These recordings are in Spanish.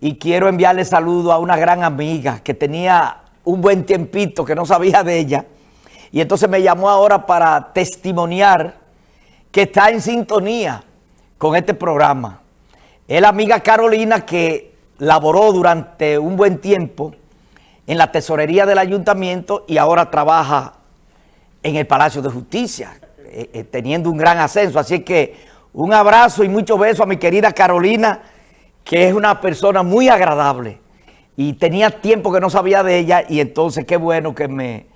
y quiero enviarle saludo a una gran amiga que tenía un buen tiempito que no sabía de ella y entonces me llamó ahora para testimoniar que está en sintonía con este programa. Es la amiga Carolina que laboró durante un buen tiempo en la tesorería del ayuntamiento y ahora trabaja en el Palacio de Justicia, eh, eh, teniendo un gran ascenso. Así que un abrazo y muchos besos a mi querida Carolina, que es una persona muy agradable. Y tenía tiempo que no sabía de ella y entonces qué bueno que me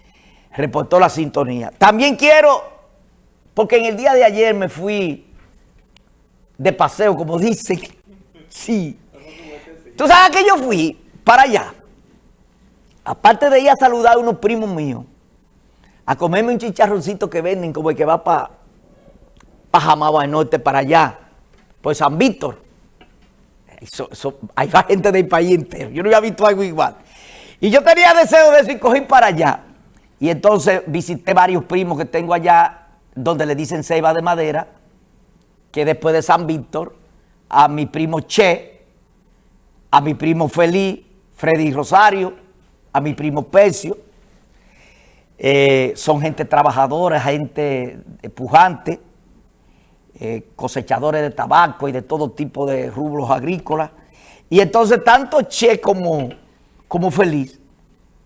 reportó la sintonía. También quiero, porque en el día de ayer me fui de paseo, como dicen. Sí. ¿Tú sabes que yo fui para allá? Aparte de ir a saludar a unos primos míos, a comerme un chicharroncito que venden como el que va para pa Jamaba Norte, para allá, por San Víctor. Hay gente del país entero. Yo no había visto algo igual. Y yo tenía deseo de eso y cogí para allá. Y entonces visité varios primos que tengo allá, donde le dicen ceiba de madera, que después de San Víctor, a mi primo Che, a mi primo Feliz, Freddy Rosario, a mi primo Pecio, eh, son gente trabajadora, gente pujante, eh, cosechadores de tabaco y de todo tipo de rubros agrícolas. Y entonces tanto Che como, como Feliz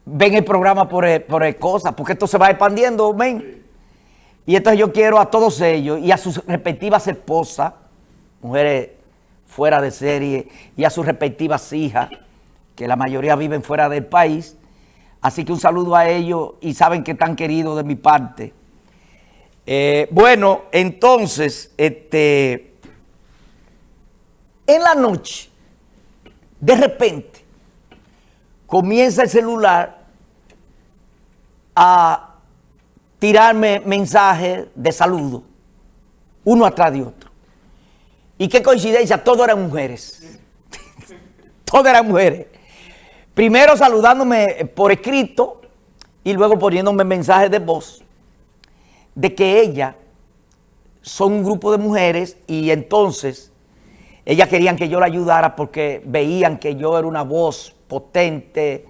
ven el programa por, por cosas, porque esto se va expandiendo, ven. Y entonces yo quiero a todos ellos y a sus respectivas esposas, mujeres fuera de serie, y a sus respectivas hijas, que la mayoría viven fuera del país. Así que un saludo a ellos y saben que están queridos de mi parte. Eh, bueno, entonces, este, en la noche, de repente, comienza el celular a tirarme mensajes de saludo, uno atrás de otro. Y qué coincidencia, todos eran mujeres. todas eran mujeres. Primero saludándome por escrito y luego poniéndome mensajes de voz de que ella son un grupo de mujeres y entonces ellas querían que yo la ayudara porque veían que yo era una voz potente,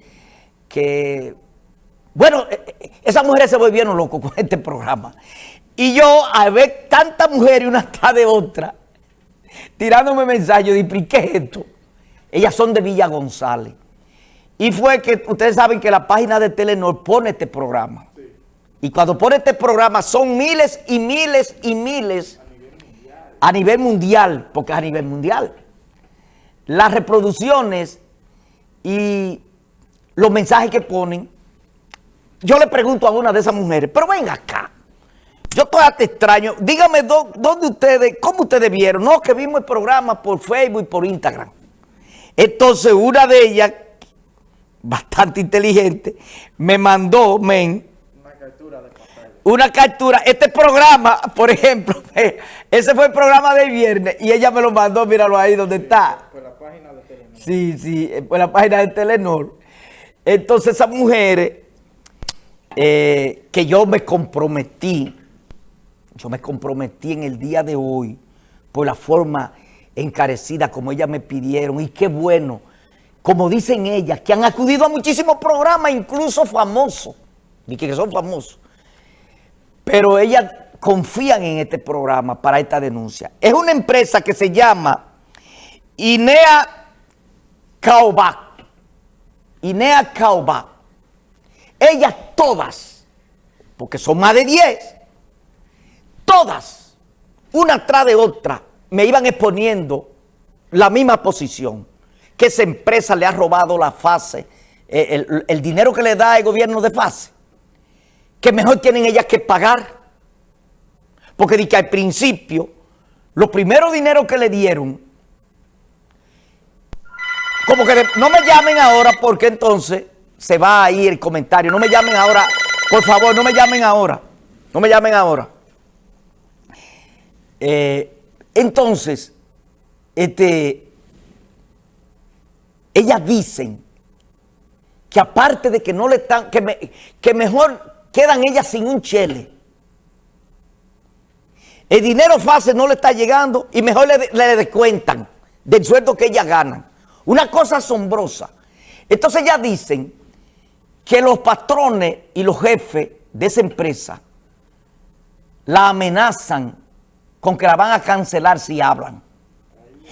que bueno, eh, eh, esas mujeres se volvieron locos con este programa. Y yo, al ver tantas mujeres una tras de otra, tirándome mensajes, dije, ¿qué es esto? Ellas son de Villa González. Y fue que, ustedes saben que la página de Telenor pone este programa. Y cuando pone este programa son miles y miles y miles a nivel mundial, porque es a nivel mundial. Las reproducciones y los mensajes que ponen yo le pregunto a una de esas mujeres, pero venga acá, yo todavía te extraño, dígame dónde ustedes, cómo ustedes vieron, no, que vimos el programa por Facebook y por Instagram. Entonces una de ellas, bastante inteligente, me mandó, men, una captura de pantalla. Una captura, este programa, por ejemplo, ese fue el programa del viernes y ella me lo mandó, míralo ahí donde está. Por la página de Telenor. Sí, sí, por la página de Telenor. Entonces esas mujeres eh, que yo me comprometí, yo me comprometí en el día de hoy por la forma encarecida como ellas me pidieron y qué bueno, como dicen ellas, que han acudido a muchísimos programas, incluso famosos, y que son famosos, pero ellas confían en este programa para esta denuncia. Es una empresa que se llama INEA Caubac, INEA Caubac, ellas todas, porque son más de 10, todas, una tras de otra, me iban exponiendo la misma posición, que esa empresa le ha robado la fase, eh, el, dinero que le da el gobierno de fase, que mejor tienen ellas que pagar, porque di que al principio, los primeros dineros que le dieron, como que no me llamen ahora porque entonces se va a ir el comentario. No me llamen ahora, por favor, no me llamen ahora. No me llamen ahora. Eh, entonces, este, ellas dicen que aparte de que no le están, que mejor quedan ellas sin un chele. El dinero fácil no le está llegando y mejor le, le descuentan del sueldo que ellas ganan. Una cosa asombrosa. Entonces ya dicen que los patrones y los jefes de esa empresa la amenazan con que la van a cancelar si hablan.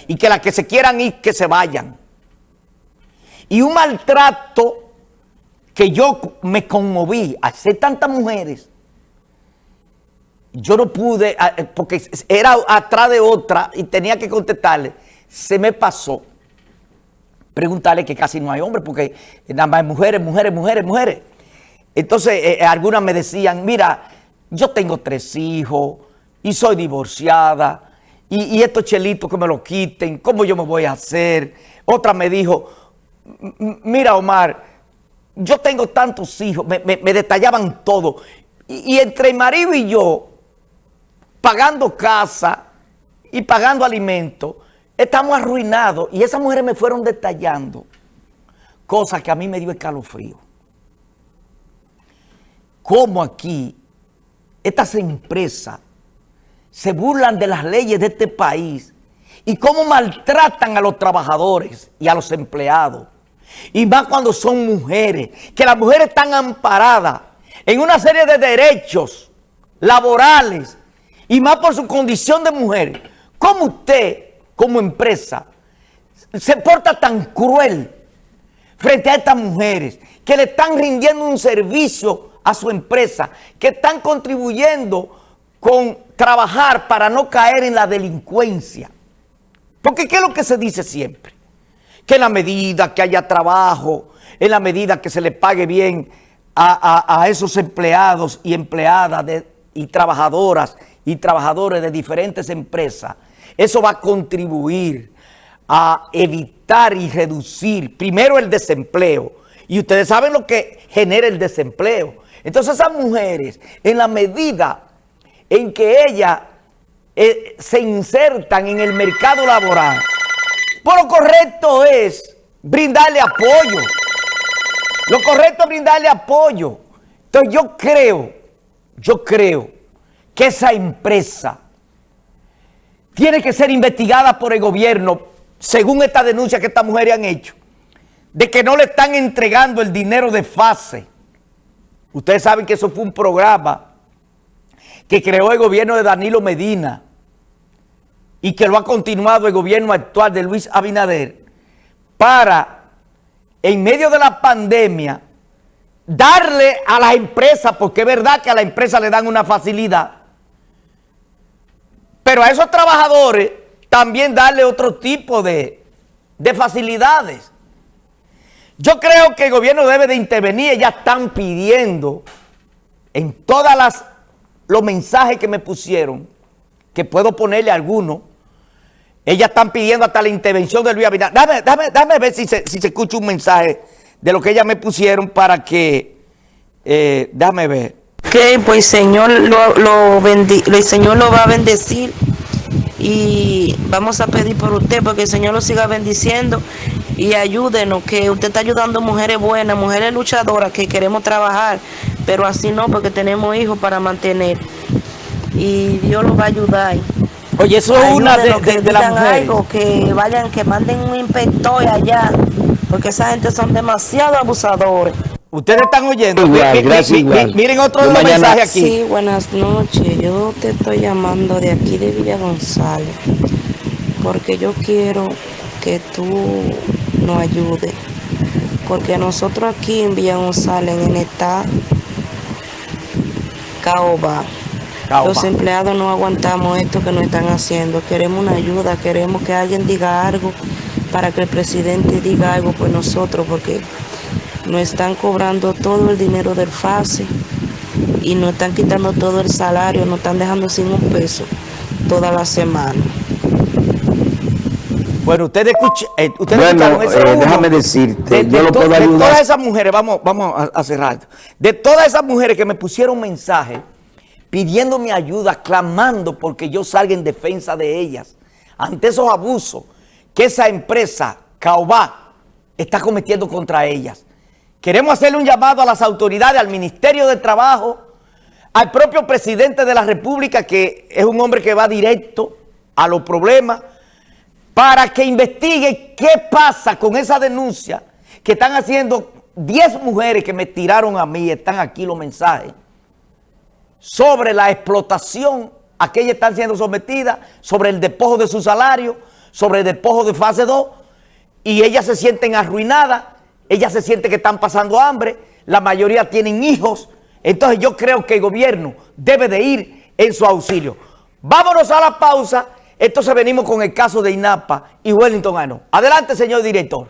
Y que las que se quieran ir, que se vayan. Y un maltrato que yo me conmoví, hacer tantas mujeres, yo no pude, eh, porque era atrás de otra y tenía que contestarle, se me pasó preguntarle que casi no hay hombres, porque nada más hay mujeres, mujeres, mujeres, mujeres. Entonces, eh, eh, algunas me decían, mira, yo tengo tres hijos y soy divorciada, y, estos chelitos que me lo quiten, ¿cómo yo me voy a hacer? Otra me dijo, mira Omar, yo tengo tantos hijos, me, detallaban todo, y, entre marido y yo, pagando casa y pagando alimentos, estamos arruinados. Y esas mujeres me fueron detallando cosas que a mí me dio escalofrío. Cómo aquí estas empresas se burlan de las leyes de este país y cómo maltratan a los trabajadores y a los empleados. Y más cuando son mujeres, que las mujeres están amparadas en una serie de derechos laborales y más por su condición de mujer, ¿cómo usted, como empresa, se porta tan cruel frente a estas mujeres que le están rindiendo un servicio a su empresa, que están contribuyendo con trabajar para no caer en la delincuencia? Porque ¿qué es lo que se dice siempre? Que en la medida que haya trabajo, en la medida que se le pague bien a, esos empleados y empleadas y trabajadoras y trabajadores de diferentes empresas, eso va a contribuir a evitar y reducir primero el desempleo. Y ustedes saben lo que genera el desempleo. Entonces esas mujeres, en la medida en que ellas eh, se insertan en el mercado laboral, por lo correcto es brindarle apoyo. Lo correcto es brindarle apoyo. Entonces yo creo, yo creo que esa empresa tiene que ser investigada por el gobierno, según esta denuncia que estas mujeres han hecho, de que no le están entregando el dinero de fase. Ustedes saben que eso fue un programa que creó el gobierno de Danilo Medina y que lo ha continuado el gobierno actual de Luis Abinader para, en medio de la pandemia, darle a las empresas, porque es verdad que a la empresa le dan una facilidad, pero a esos trabajadores también darle otro tipo de, facilidades. Yo creo que el gobierno debe de intervenir, ya están pidiendo en todas las los mensajes que me pusieron, que puedo ponerle algunos, ellas están pidiendo hasta la intervención de Luis Abinader. Dame, dame, ver si se, si se escucha un mensaje de lo que ellas me pusieron para que, eh, dame ver que pues Señor lo, lo el Señor lo va a bendecir y vamos a pedir por usted porque el Señor lo siga bendiciendo y ayúdenos, que usted está ayudando mujeres buenas, mujeres luchadoras que queremos trabajar, pero así no porque tenemos hijos para mantener y Dios los va a ayudar. Oye, eso es una de, que de, las mujeres. que vayan, que manden un inspector allá, porque esa gente son demasiado abusadores. Ustedes están oyendo. Miren otro mensaje aquí. Sí, buenas noches. Yo te estoy llamando de aquí de Villa González. Porque yo quiero que tú nos ayudes. Porque nosotros aquí en Villa González, en esta caoba, los empleados no aguantamos esto que nos están haciendo. Queremos una ayuda, queremos que alguien diga algo para que el presidente diga algo por nosotros, porque nos están cobrando todo el dinero del FASE y nos están quitando todo el salario, nos están dejando sin un peso toda la semana. Bueno, ustedes, escuchan, eh, bueno, eh, déjame decirte, yo lo puedo ayudar. De todas esas mujeres, vamos, vamos a, cerrar, de todas esas mujeres que me pusieron mensaje pidiendo mi ayuda, clamando porque yo salga en defensa de ellas, ante esos abusos que esa empresa, Caobá, está cometiendo contra ellas. Queremos hacerle un llamado a las autoridades, al Ministerio de Trabajo, al propio presidente de la República, que es un hombre que va directo a los problemas, para que investigue qué pasa con esa denuncia que están haciendo 10 mujeres que me tiraron a mí, están aquí los mensajes, sobre la explotación a que ellas están siendo sometidas, sobre el despojo de su salario, sobre el despojo de fase 2, y ellas se sienten arruinadas, ellas se sienten que están pasando hambre, la mayoría tienen hijos, entonces yo creo que el gobierno debe de ir en su auxilio. Vámonos a la pausa, entonces venimos con el caso de INAPA y Wellington Ano. Adelante, señor director.